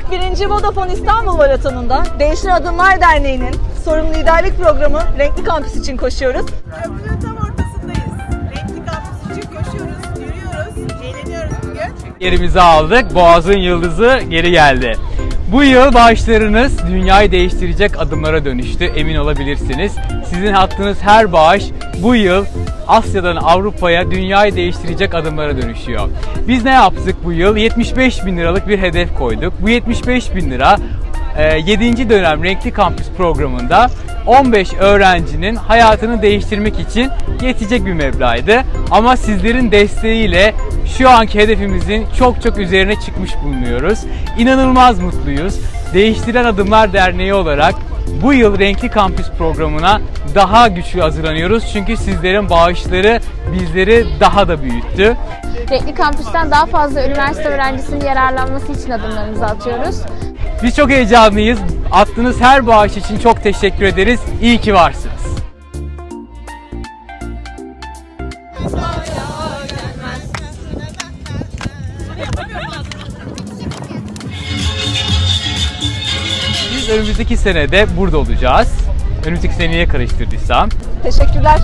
41. Vodafone İstanbul Maratonu'nda Değişir Adımlar Derneği'nin sorumlu liderlik programı Renkli Kampüs için koşuyoruz. Köprünün tam ortasındayız. Renkli kampüs için koşuyoruz, yürüyoruz, eğleniyoruz bugün. Yerimizi aldık. Boğaz'ın yıldızı geri geldi. Bu yıl bağışlarınız dünyayı değiştirecek adımlara dönüştü. Emin olabilirsiniz. Sizin attığınız her bağış bu yıl Asya'dan Avrupa'ya dünyayı değiştirecek adımlara dönüşüyor. Biz ne yaptık bu yıl? 75 bin liralık bir hedef koyduk. Bu 75 bin lira 7. dönem Renkli Kampüs programında 15 öğrencinin hayatını değiştirmek için yetecek bir meblağdı. Ama sizlerin desteğiyle şu anki hedefimizin çok çok üzerine çıkmış bulunuyoruz. İnanılmaz mutluyuz. Değiştiren Adımlar Derneği olarak bu yıl Renkli Kampüs programına daha güçlü hazırlanıyoruz. Çünkü sizlerin bağışları bizleri daha da büyüttü. Renkli Kampüs'ten daha fazla üniversite öğrencisinin yararlanması için adımlarımızı atıyoruz. Biz çok heyecanlıyız. Attığınız her bağış için çok teşekkür ederiz. İyi ki varsınız. Biz önümüzdeki senede burada olacağız. Önümüzdeki seneye karıştırdıysam. Teşekkürler.